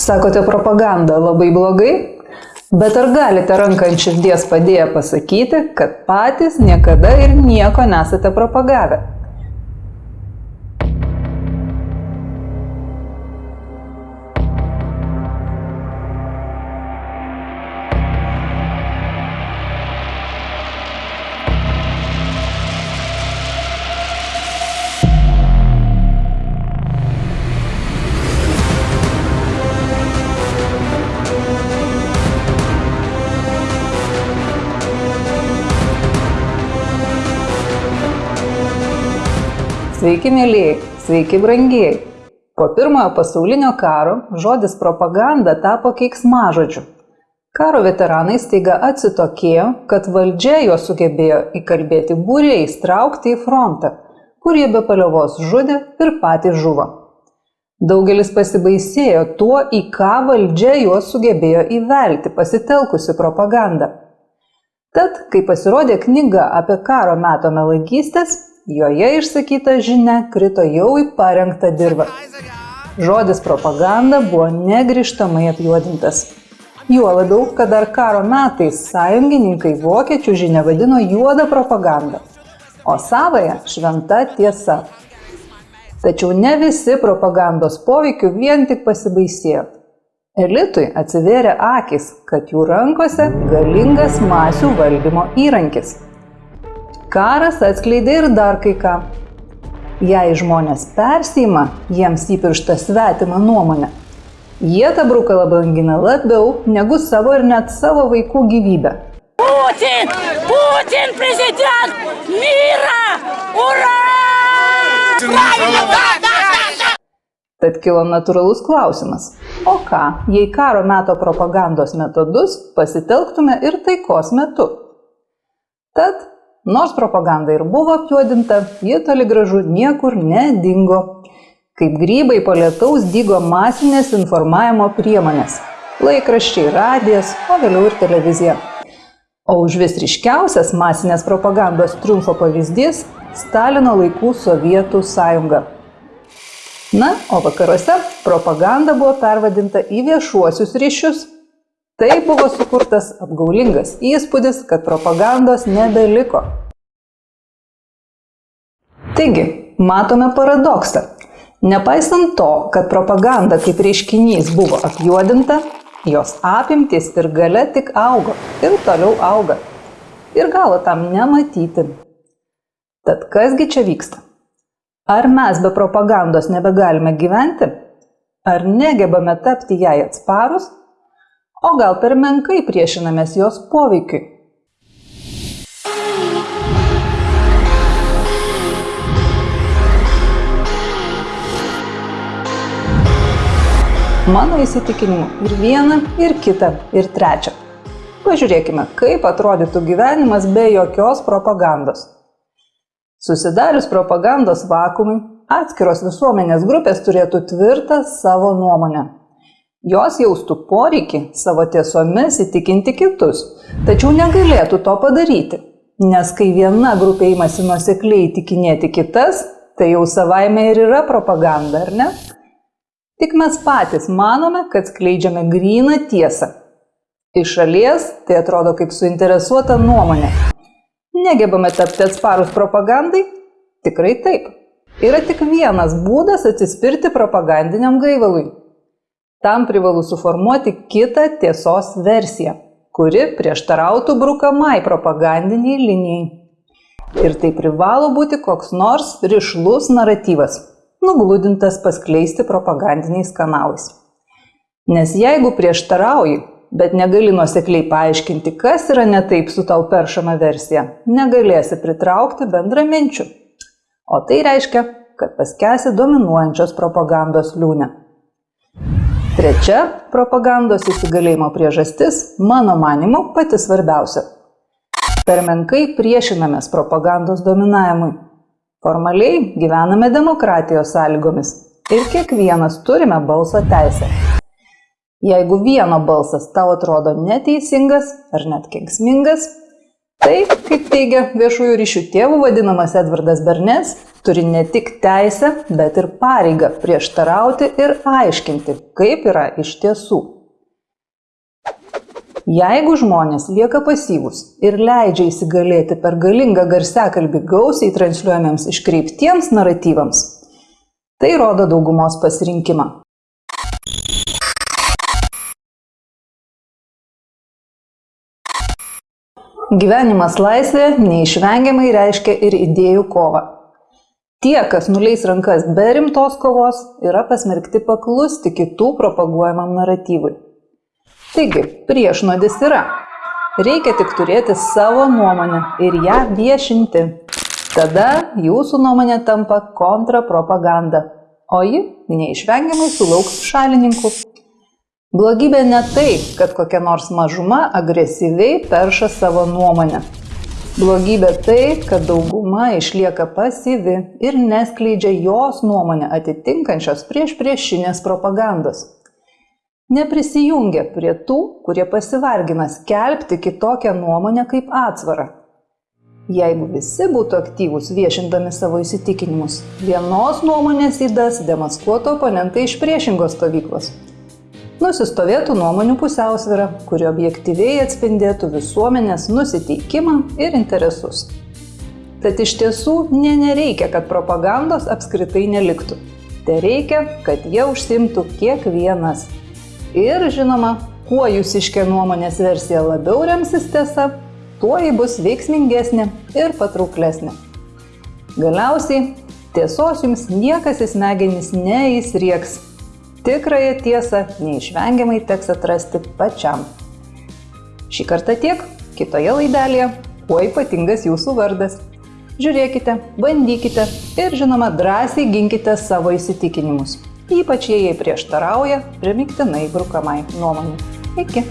Sakote, propaganda labai blogai? Bet ar galite ranką ant širdies padėję pasakyti, kad patys niekada ir nieko nesate propagavę? Sveiki, mėlyjei, sveiki, brangieji. Po pirmojo pasaulinio karo žodis propaganda tapo keiksmažodžiu. Karo veteranai staiga atsitokėjo, kad valdžia juos sugebėjo įkalbėti būriais traukti į frontą, kur jie be paliovos žudė ir patys žuvo. Daugelis pasibaisėjo tuo, į ką valdžia juos sugebėjo įvelti, pasitelkusi propagandą. Tad, kai pasirodė knyga apie karo meto melagystės, Joje išsakyta žinia krito jau į parengtą dirbą. Žodis propaganda buvo negrižtamai apjuodintas. Juo labiau, kad dar karo metais sąjungininkai vokiečių žinę vadino juodą propagandą, o savoje šventa tiesa. Tačiau ne visi propagandos poveikiu vien tik pasibaisėjo. Elitui atsivėrė akis, kad jų rankose galingas masių valdymo įrankis karas atskleidė ir dar kai ką. Jei žmonės persima jiems įpirštą svetimą nuomonę, jie tą brukalą brangina labiau negu savo ir net savo vaikų gyvybę. Putin! Putin prezident! Myra! Ura! Tad kilo natūralus klausimas. O ką, jei karo meto propagandos metodus pasitelktume ir taikos metu? Tad Nors propaganda ir buvo apjuodinta, ji toli gražu niekur nedingo. Kaip grybai po lietaus dygo masinės informavimo priemonės - laikraščiai, radijas, o vėliau ir televizija. O už vis ryškiausias masinės propagandos triumfo pavyzdys - Stalino laikų Sovietų sąjunga. Na, o vakaruose propaganda buvo pervadinta į viešuosius ryšius Taip buvo sukurtas apgaulingas įspūdis, kad propagandos nebeliko. Taigi, matome paradoksą. Nepaisant to, kad propaganda kaip reiškinys buvo apjuodinta, jos apimtis ir gale tik augo ir toliau auga. Ir galo tam nematyti. Tad kasgi čia vyksta? Ar mes be propagandos nebegalime gyventi? Ar negebame tapti jai atsparus o gal per menkai priešinamės jos poveikiui. Mano įsitikinimu ir viena, ir kita, ir trečia. Pažiūrėkime, kaip atrodytų gyvenimas be jokios propagandos. Susidarius propagandos vakumui, atskiros visuomenės grupės turėtų tvirtą savo nuomonę Jos jaustų poreikį savo tiesomis įtikinti kitus, tačiau negalėtų to padaryti, nes kai viena grupė įmasi nusekliai įtikinėti kitas, tai jau savaime ir yra propaganda, ar ne? Tik mes patys manome, kad skleidžiame gryną tiesą. Iš šalies tai atrodo kaip suinteresuota nuomonė. Negebame tapti atsparus propagandai? Tikrai taip. Yra tik vienas būdas atsispirti propagandiniam gaivalui Tam privalu suformuoti kitą tiesos versiją, kuri prieštarautų brukamai propagandiniai linijai. Ir tai privalo būti koks nors ryšlus naratyvas, nugludintas paskleisti propagandiniais kanalais. Nes jeigu prieštarauji, bet negali nuosekliai paaiškinti, kas yra ne taip su tau peršama versija, negalėsi pritraukti bendraminčių. O tai reiškia, kad paskesi dominuojančios propagandos liūnę. Trečia propagandos įsigalėjimo priežastis, mano manimu, pati svarbiausia. Per menkai priešinamės propagandos dominavimui. Formaliai gyvename demokratijos sąlygomis ir kiekvienas turime balso teisę. Jeigu vieno balsas tau atrodo neteisingas ar net kenksmingas, tai kaip teigia viešųjų ryšių tėvų vadinamas Edvardas Bernes, turi ne tik teisę, bet ir pareigą prieštarauti ir aiškinti, kaip yra iš tiesų. Jeigu žmonės lieka pasyvūs ir leidžia įsigalėti per galingą garsiakalbį gausiai transliuojamiems iškreiptiems naratyvams, tai rodo daugumos pasirinkimą. Gyvenimas laisvėje neišvengiamai reiškia ir idėjų kovą. Tie, kas nuleis rankas be rimtos kovos, yra pasmerkti paklusti kitų propaguojamam naratyvui. Taigi, priešnuodis yra. Reikia tik turėti savo nuomonę ir ją viešinti. Tada jūsų nuomonė tampa kontrapropaganda, o ji neišvengiamai sulauks šalininkų. Blogybė ne tai, kad kokia nors mažuma agresyviai perša savo nuomonę. Blogybė tai, kad dauguma išlieka pasyvi ir neskleidžia jos nuomonę atitinkančios prieš priešinės propagandos. Neprisijungia prie tų, kurie pasivargina skelbti kitokią nuomonę kaip atsvarą. Jeigu visi būtų aktyvūs viešindami savo įsitikinimus, vienos nuomonės įdas demaskuotų oponentai iš priešingos stovyklos nusistovėtų nuomonių pusiausvyrą, kuri objektyviai atspindėtų visuomenės nusiteikimą ir interesus. Tad iš tiesų ne nereikia, kad propagandos apskritai neliktų. Tai reikia, kad jie užsimtų kiekvienas. Ir žinoma, kuo jūsiškė nuomonės versija labiau remsis tiesa, tuo ji bus veiksmingesnė ir patrauklesnė. Galiausiai, tiesos jums niekas į smegenis neįsrieks Tikrąją tiesą neišvengiamai teks atrasti pačiam. Šį kartą tiek, kitoje laidelėje, kuo ypatingas jūsų vardas. Žiūrėkite, bandykite ir žinoma drąsiai ginkite savo įsitikinimus, ypač jei jie prieštarauja primiktinai brukamai nuomonė. Iki.